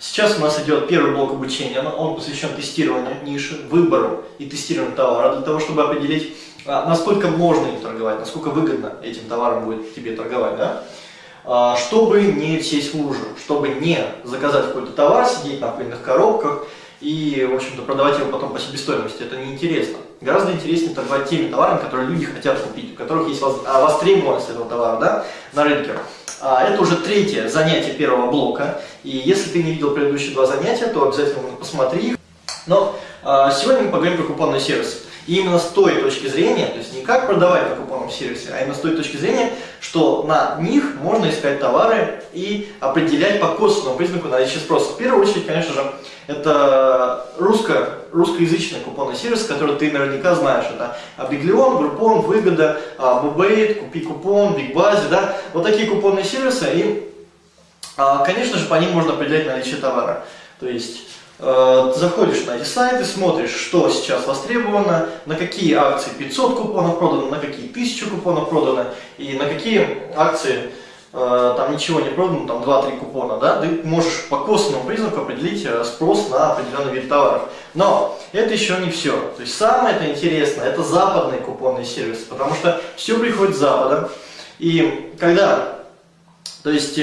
Сейчас у нас идет первый блок обучения, он посвящен тестированию ниши, выбору и тестированию товара, для того, чтобы определить, а, насколько можно им торговать, насколько выгодно этим товаром будет тебе торговать, да? А, чтобы не сесть в лужу, чтобы не заказать какой-то товар, сидеть на пыльных коробках и, в общем-то, продавать его потом по себестоимости. Это неинтересно. Гораздо интереснее торговать теми товарами, которые люди хотят купить, у которых есть а, востребованность этого товара да, на рынке. А, это уже третье занятие первого блока. И если ты не видел предыдущие два занятия, то обязательно посмотри их. Но а, сегодня мы поговорим про купонный сервис. И именно с той точки зрения, то есть не как продавать на купонном сервисе, а именно с той точки зрения, что на них можно искать товары и определять по косвенному признаку наличие спроса. В первую очередь, конечно же, это русско, русскоязычный купонный сервис, который ты наверняка знаешь. Это Абиглион, Группон, Выгода, Бубейт, Купи купон, Бигбази, да. Вот такие купонные сервисы, и, а, конечно же, по ним можно определять наличие товара. То есть заходишь на эти сайты, смотришь, что сейчас востребовано, на какие акции 500 купонов продано, на какие 1000 купонов продано, и на какие акции э, там ничего не продано, там 2-3 купона, да, ты можешь по косвенному признаку определить э, спрос на определенный вид товаров. Но это еще не все. То есть самое это интересное, это западный купонный сервис, потому что все приходит с запада. И когда, то есть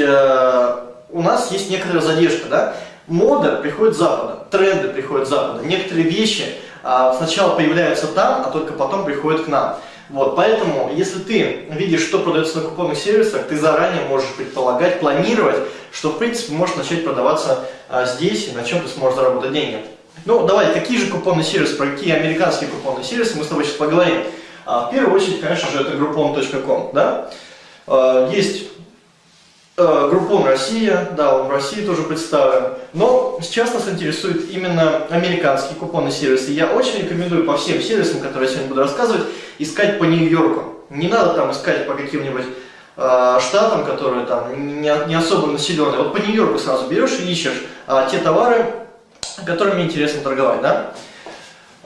у нас есть некоторая задержка, да, Мода приходит с Запада, тренды приходят с Запада. Некоторые вещи а, сначала появляются там, а только потом приходят к нам. Вот, поэтому, если ты видишь, что продается на купонных сервисах, ты заранее можешь предполагать, планировать, что, в принципе, может начать продаваться а, здесь и на чем ты сможешь заработать деньги. Ну, давай, какие же купонные сервисы, про какие американские купонные сервисы мы с тобой сейчас поговорим. А, в первую очередь, конечно же, это groupon.com, да? А, есть Группон Россия, да, он в России тоже представлен. Но сейчас нас интересует именно американские купонные сервисы. Я очень рекомендую по всем сервисам, которые я сегодня буду рассказывать, искать по Нью-Йорку. Не надо там искать по каким-нибудь э, штатам, которые там не, не особо населенные. Вот по Нью-Йорку сразу берешь и ищешь э, те товары, которыми интересно торговать, да?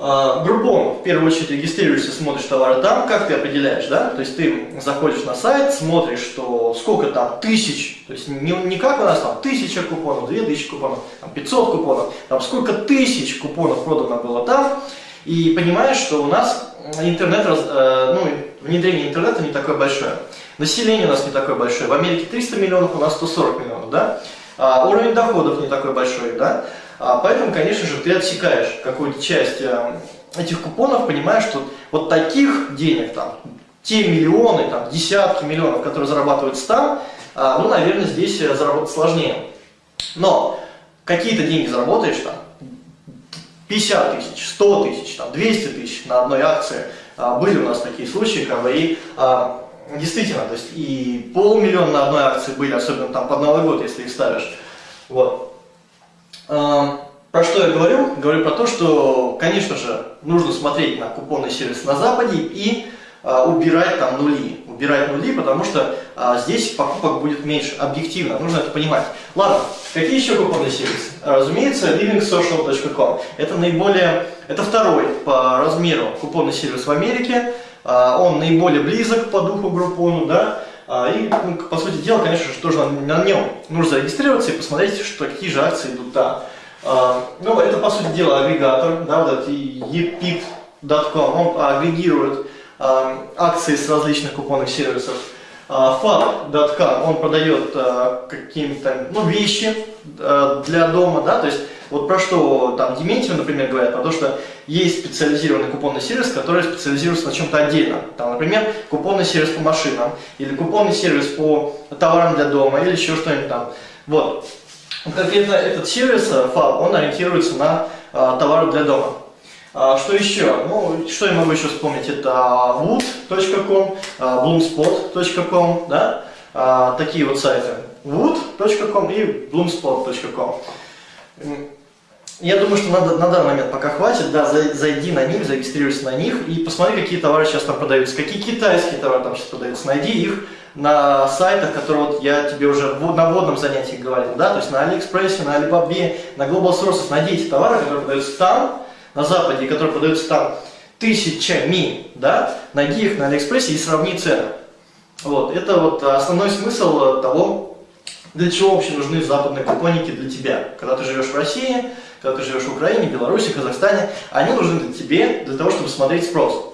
А, Группон, в первую очередь, регистрируешься, смотришь товары там, как ты определяешь, да? То есть ты заходишь на сайт, смотришь, что сколько там тысяч, то есть не, не как у нас там тысяча купонов, две тысячи купонов, там 500 купонов, там сколько тысяч купонов продано было там, и понимаешь, что у нас интернет, э, ну, внедрение интернета не такое большое. Население у нас не такое большое. В Америке 300 миллионов, у нас 140 миллионов, да? А уровень доходов не такой большой, да? А, поэтому, конечно же, ты отсекаешь какую-то часть э, этих купонов, понимаешь, что вот таких денег, там, те миллионы, там, десятки миллионов, которые зарабатываются там, а, ну, наверное, здесь э, заработать сложнее. Но какие-то деньги заработаешь там, 50 тысяч, 100 тысяч, там, 200 тысяч на одной акции. А, были у нас такие случаи, бы, и действительно, то есть и полмиллиона на одной акции были, особенно там под Новый год, если их ставишь. Вот. Про что я говорю? Говорю про то, что, конечно же, нужно смотреть на купонный сервис на Западе и а, убирать там нули. Убирать нули, потому что а, здесь покупок будет меньше. Объективно, нужно это понимать. Ладно, какие еще купонные сервисы? Разумеется, livingsocial.com. Это наиболее, это второй по размеру купонный сервис в Америке. А, он наиболее близок по духу группону, да. И, ну, по сути дела, конечно же, тоже на, нем нужно зарегистрироваться и посмотреть, что, какие же акции идут там. Ну, это, по сути дела, агрегатор, да, вот этот epip.com, он агрегирует акции с различных купонных сервисов. FAB.com, он продает какие-то ну, вещи для дома, да, то есть вот про что там Дементьев, например, говорят, про то, что есть специализированный купонный сервис, который специализируется на чем-то отдельно. Там, например, купонный сервис по машинам, или купонный сервис по товарам для дома, или еще что-нибудь там. Вот. Конкретно этот сервис, FAB, он ориентируется на а, товары для дома. А, что еще? Ну, что я могу еще вспомнить? Это wood.com, bloomspot.com, да? А, такие вот сайты. wood.com и bloomspot.com. Я думаю, что надо, на данный момент пока хватит, да, зайди на них, зарегистрируйся на них и посмотри, какие товары сейчас там продаются, какие китайские товары там сейчас продаются, найди их на сайтах, которые вот я тебе уже на вводном занятии говорил, да, то есть на Алиэкспрессе, на Alibaba, на Global Sources, найди эти товары, которые продаются там, на Западе, которые продаются там тысячами, да, найди их на Алиэкспрессе и сравни цены. Вот, это вот основной смысл того, для чего вообще нужны западные купонники для тебя? Когда ты живешь в России, когда ты живешь в Украине, Беларуси, Казахстане, они нужны для тебе для того, чтобы смотреть спрос.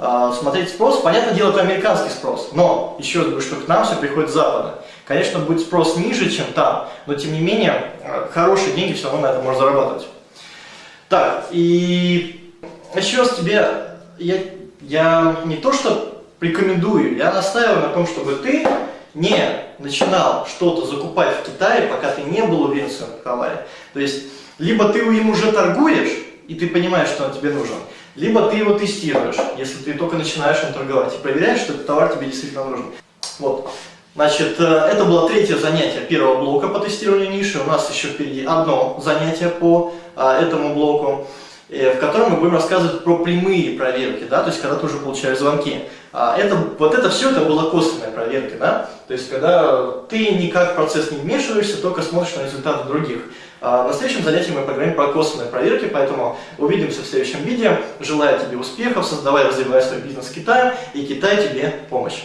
А, смотреть спрос, понятное дело, это американский спрос, но еще раз говорю, что к нам все приходит с Запада. Конечно, будет спрос ниже, чем там, но тем не менее, хорошие деньги все равно на это можно зарабатывать. Так, и еще раз тебе, я, я не то что рекомендую, я настаиваю на том, чтобы ты не начинал что-то закупать в Китае, пока ты не был уверен в своем товаре. То есть, либо ты им уже торгуешь, и ты понимаешь, что он тебе нужен, либо ты его тестируешь, если ты только начинаешь им торговать, и проверяешь, что этот товар тебе действительно нужен. Вот. Значит, э, это было третье занятие первого блока по тестированию ниши. У нас еще впереди одно занятие по а, этому блоку, э, в котором мы будем рассказывать про прямые проверки, да, то есть когда ты уже получаешь звонки. А это, вот это все это была косвенная проверка, да? То есть, когда ты никак в процесс не вмешиваешься, только смотришь на результаты других. А на следующем занятии мы поговорим про косвенные проверки, поэтому увидимся в следующем видео. Желаю тебе успехов, создавай и развивай свой бизнес в Китае, и Китай тебе помощь.